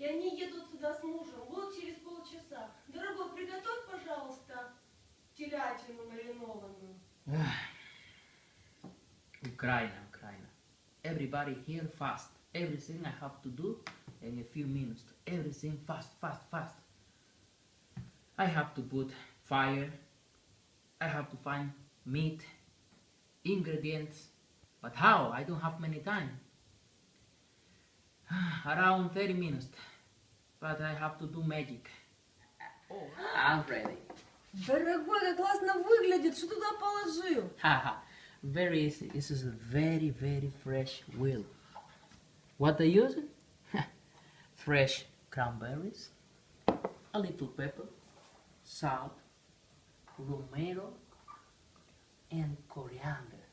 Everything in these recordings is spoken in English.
И они едут сюда с мужем. Вот через полчаса. Дорогой, приготовь, пожалуйста, телятину маринованную. Ukraine, Ukraine. Everybody here fast. Everything I have to do in a few minutes. Everything fast, fast, fast. I have to put fire. I have to find meat, ingredients. But how? I don't have many time. Around 30 minutes. But I have to do magic. Oh, I'm ready. Дорогой, как классно выглядит. Что туда положил? Haha, very easy. This is a very, very fresh wheel. What I use? fresh cranberries, a little pepper, salt, romero, and coriander.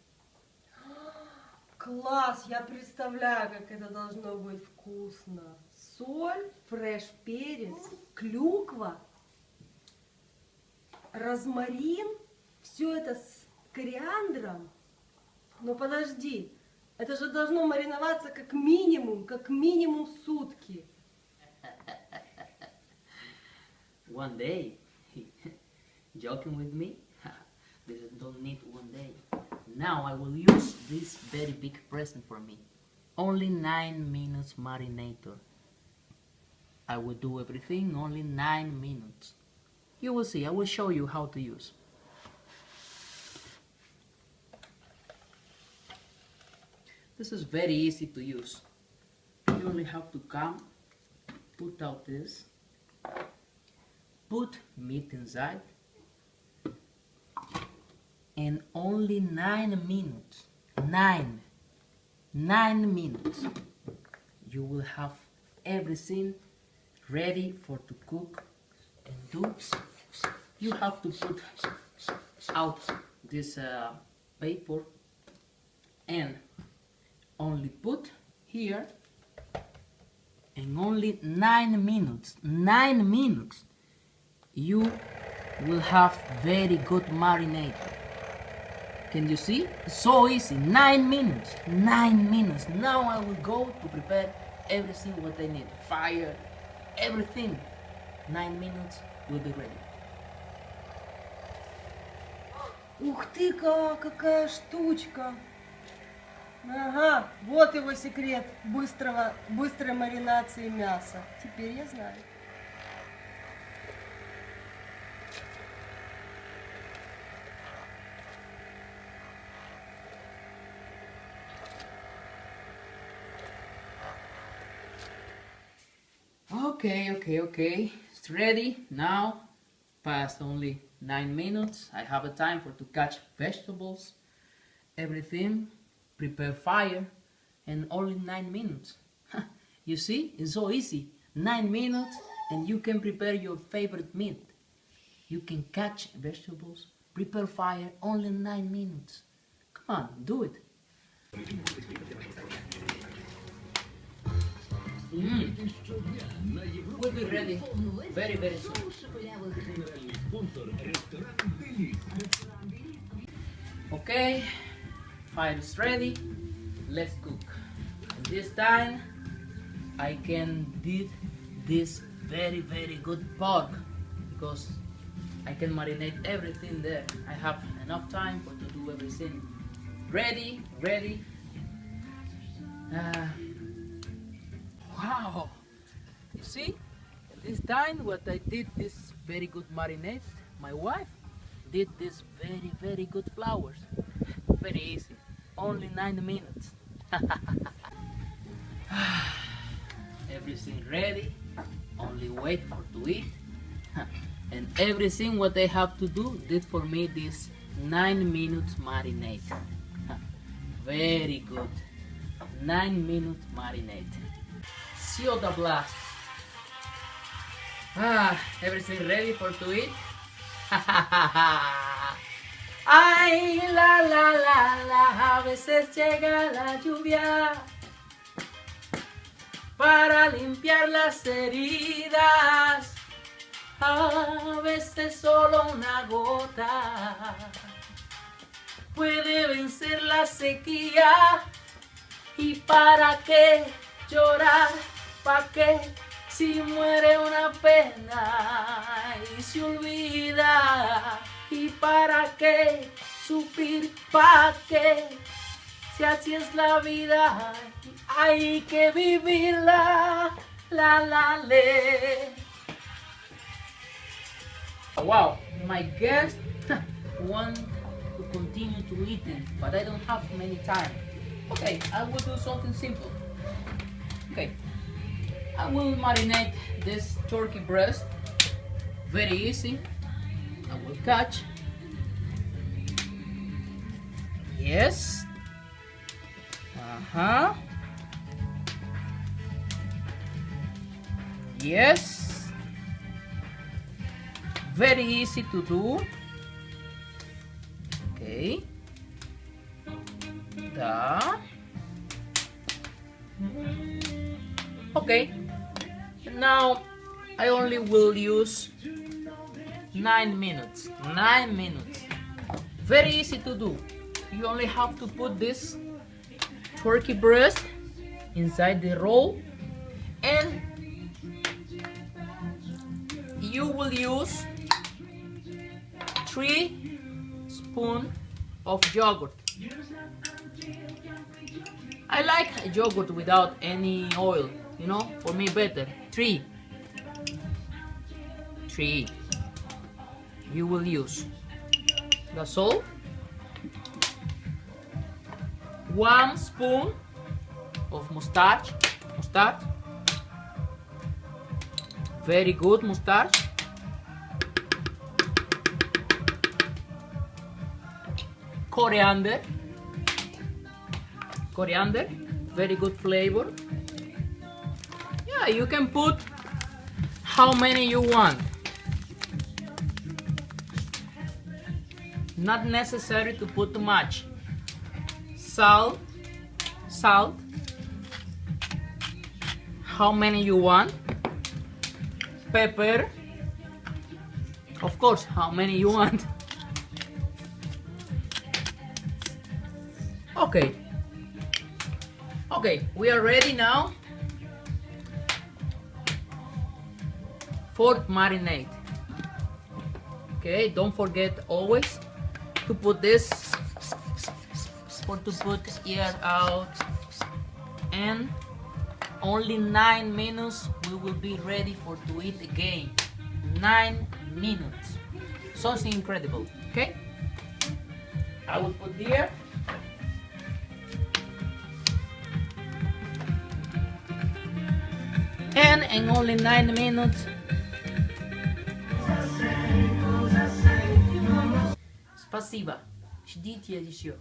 Класс! Я представляю, как это должно быть вкусно. Соль, фреш-перец, клюква, розмарин. Все это с кориандром. Но подожди, это же должно мариноваться как минимум, как минимум сутки. One day, joking with me? this don't need one day. Now I will use this very big present for me. Only 9 minutes marinator. I will do everything only 9 minutes. You will see, I will show you how to use. This is very easy to use. You only have to come, put out this, put meat inside, and only 9 minutes, 9, 9 minutes, you will have everything ready for to cook and do. You have to put out this uh, paper and only put here and only 9 minutes 9 minutes you will have very good marinade can you see? So easy 9 minutes 9 minutes. Now I will go to prepare everything what I need fire everything 9 minutes will be ready Ух ты, как, какая штучка! Ага, вот его секрет быстрого, быстрой маринации мяса. Теперь я знаю. Okay, okay, okay. It's ready now. Past only nine minutes. I have a time for to catch vegetables, everything, prepare fire, and only nine minutes. you see, it's so easy. Nine minutes, and you can prepare your favorite meat. You can catch vegetables, prepare fire, only nine minutes. Come on, do it. We'll be ready very, very soon. Okay, fire is ready. Let's cook. This time, I can did this very, very good pork because I can marinate everything there. I have enough time for to do everything. Ready, ready. Uh, wow! You see? This time what I did this very good marinade, my wife did this very very good flowers. Very easy. Only nine minutes. everything ready. Only wait for to eat. and everything what I have to do did for me this nine minutes marinade. very good. Nine minute marinade. The blast. Ah, everything ready for to eat? Ay, la, la, la, la, a veces llega la lluvia para limpiar las heridas. A veces solo una gota puede vencer la sequía. ¿Y para qué llorar? ¿Para qué Si muere una pena y se olvida. ¿Y para qué sufrir? ¿Para qué? Si así es la vida, hay que vivirla. La la le. Wow, my guest want to continue to eating, but I don't have many time. Okay, I will do something simple. Okay, I will marinate this turkey breast. Very easy. I will catch. Yes. Uh huh. Yes. Very easy to do. Okay. Da. Okay. Now I only will use nine minutes. Nine minutes. Very easy to do. You only have to put this turkey breast inside the roll and you will use three spoon of yogurt. I like yogurt without any oil, you know, for me better. Three. Three. You will use. the salt One spoon of mustard. Mustard. Very good mustard. Coriander. Coriander. Very good flavor. Yeah, you can put how many you want. Not necessary to put too much. Salt. Salt. How many you want? pepper of course how many you want okay okay we are ready now for marinade okay don't forget always to put this for to put air out. And only nine minutes we will be ready for to eat again. Nine minutes. Something incredible okay? I will put here. And in only nine minutes спасибо ждите еще